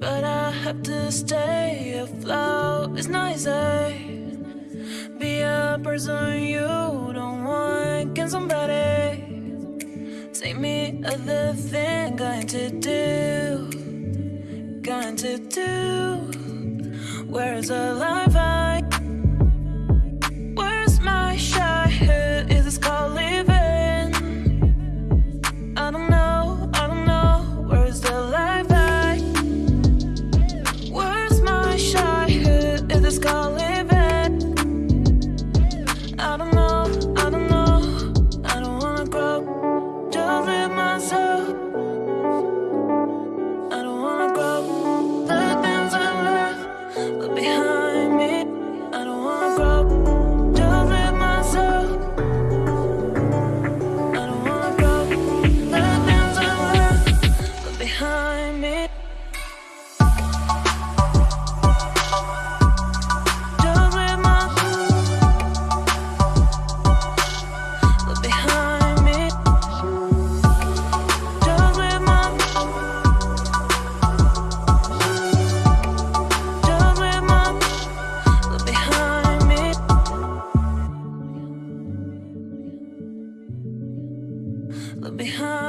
But I have to stay. Afloat It's not Be a person you don't want. Can somebody Take me other thing Going to do Going to do? Where's the light? behind